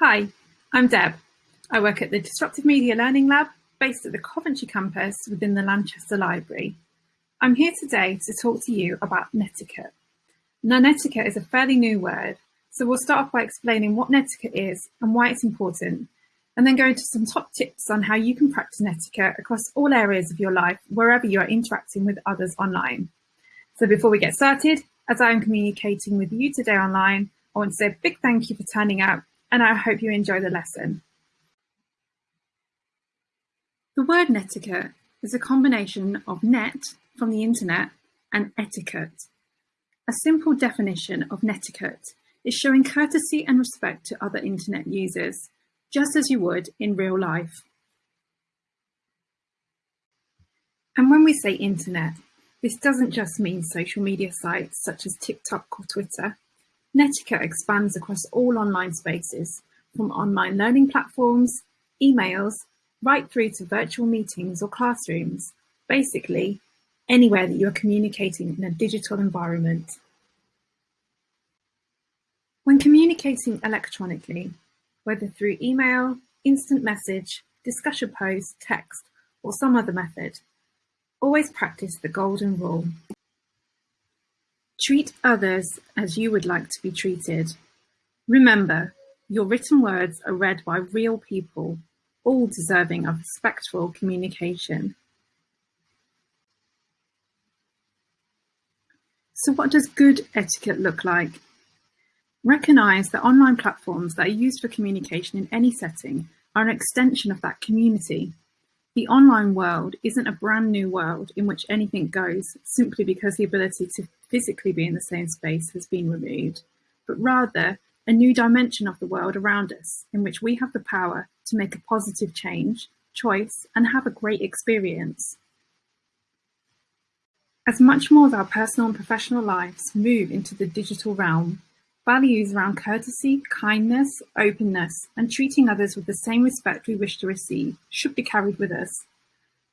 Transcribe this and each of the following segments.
Hi, I'm Deb. I work at the Disruptive Media Learning Lab based at the Coventry campus within the Lanchester Library. I'm here today to talk to you about netiquette. Now, netiquette is a fairly new word, so we'll start off by explaining what netiquette is and why it's important, and then go into some top tips on how you can practice netiquette across all areas of your life, wherever you are interacting with others online. So before we get started, as I am communicating with you today online, I want to say a big thank you for turning out and I hope you enjoy the lesson. The word netiquette is a combination of net from the internet and etiquette. A simple definition of netiquette is showing courtesy and respect to other internet users, just as you would in real life. And when we say internet, this doesn't just mean social media sites such as TikTok or Twitter. Netiquette expands across all online spaces, from online learning platforms, emails, right through to virtual meetings or classrooms, basically anywhere that you are communicating in a digital environment. When communicating electronically, whether through email, instant message, discussion post, text, or some other method, always practice the golden rule. Treat others as you would like to be treated. Remember, your written words are read by real people, all deserving of respectful communication. So what does good etiquette look like? Recognise that online platforms that are used for communication in any setting are an extension of that community. The online world isn't a brand new world in which anything goes simply because the ability to physically be in the same space has been removed, but rather a new dimension of the world around us in which we have the power to make a positive change, choice, and have a great experience. As much more of our personal and professional lives move into the digital realm, Values around courtesy, kindness, openness, and treating others with the same respect we wish to receive should be carried with us.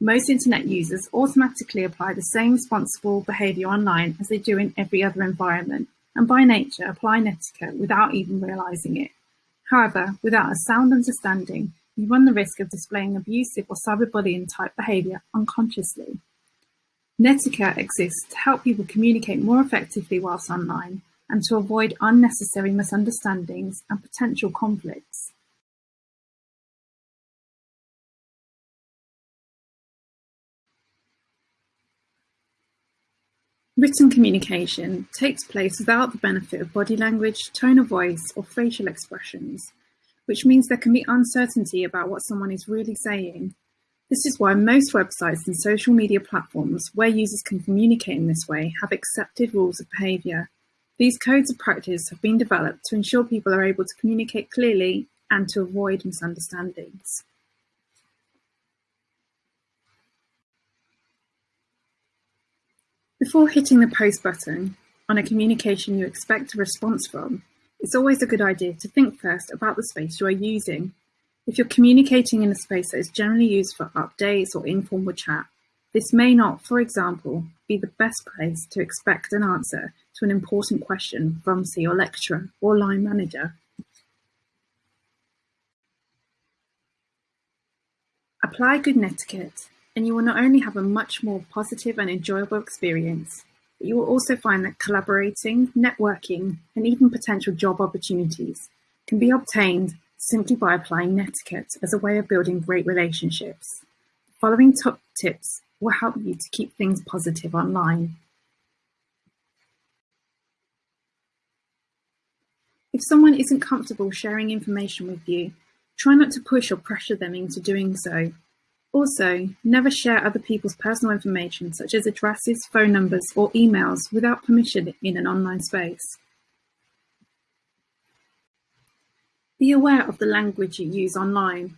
Most internet users automatically apply the same responsible behaviour online as they do in every other environment, and by nature apply etiquette without even realising it. However, without a sound understanding, you run the risk of displaying abusive or cyberbullying type behaviour unconsciously. Netiquette exists to help people communicate more effectively whilst online, and to avoid unnecessary misunderstandings and potential conflicts. Written communication takes place without the benefit of body language, tone of voice, or facial expressions, which means there can be uncertainty about what someone is really saying. This is why most websites and social media platforms where users can communicate in this way have accepted rules of behaviour. These codes of practice have been developed to ensure people are able to communicate clearly and to avoid misunderstandings. Before hitting the post button on a communication you expect a response from, it's always a good idea to think first about the space you are using. If you're communicating in a space that is generally used for updates or informal chat, this may not, for example, be the best place to expect an answer to an important question from, say, your lecturer or line manager. Apply good netiquette, and you will not only have a much more positive and enjoyable experience, but you will also find that collaborating, networking, and even potential job opportunities can be obtained simply by applying netiquette as a way of building great relationships. The following top tips will help you to keep things positive online. If someone isn't comfortable sharing information with you, try not to push or pressure them into doing so. Also, never share other people's personal information such as addresses, phone numbers, or emails without permission in an online space. Be aware of the language you use online.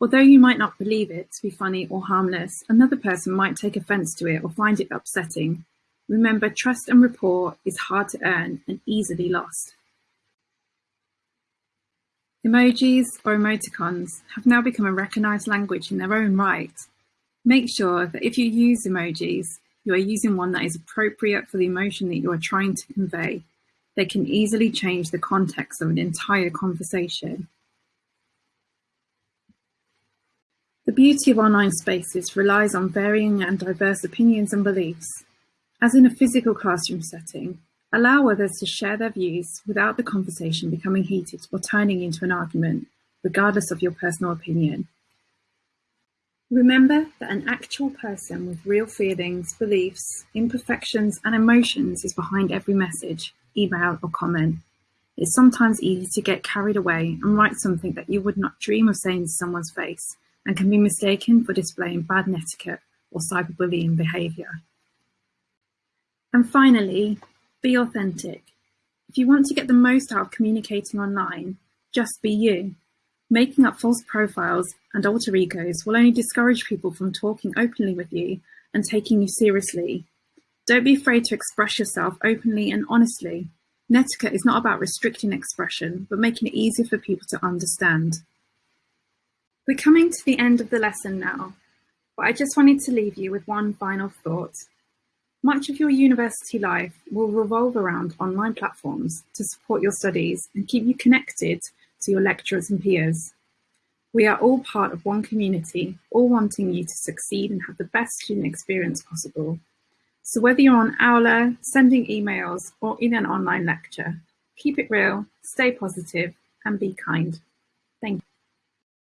Although you might not believe it to be funny or harmless, another person might take offence to it or find it upsetting. Remember, trust and rapport is hard to earn and easily lost. Emojis or emoticons have now become a recognized language in their own right. Make sure that if you use emojis, you are using one that is appropriate for the emotion that you are trying to convey. They can easily change the context of an entire conversation. The beauty of online spaces relies on varying and diverse opinions and beliefs. As in a physical classroom setting, allow others to share their views without the conversation becoming heated or turning into an argument, regardless of your personal opinion. Remember that an actual person with real feelings, beliefs, imperfections, and emotions is behind every message, email, or comment. It's sometimes easy to get carried away and write something that you would not dream of saying to someone's face and can be mistaken for displaying bad etiquette or cyberbullying behaviour. And finally, be authentic. If you want to get the most out of communicating online, just be you. Making up false profiles and alter egos will only discourage people from talking openly with you and taking you seriously. Don't be afraid to express yourself openly and honestly. Netiquette is not about restricting expression, but making it easier for people to understand. We're coming to the end of the lesson now, but I just wanted to leave you with one final thought. Much of your university life will revolve around online platforms to support your studies and keep you connected to your lecturers and peers. We are all part of one community, all wanting you to succeed and have the best student experience possible. So whether you're on Aula, sending emails, or in an online lecture, keep it real, stay positive, and be kind.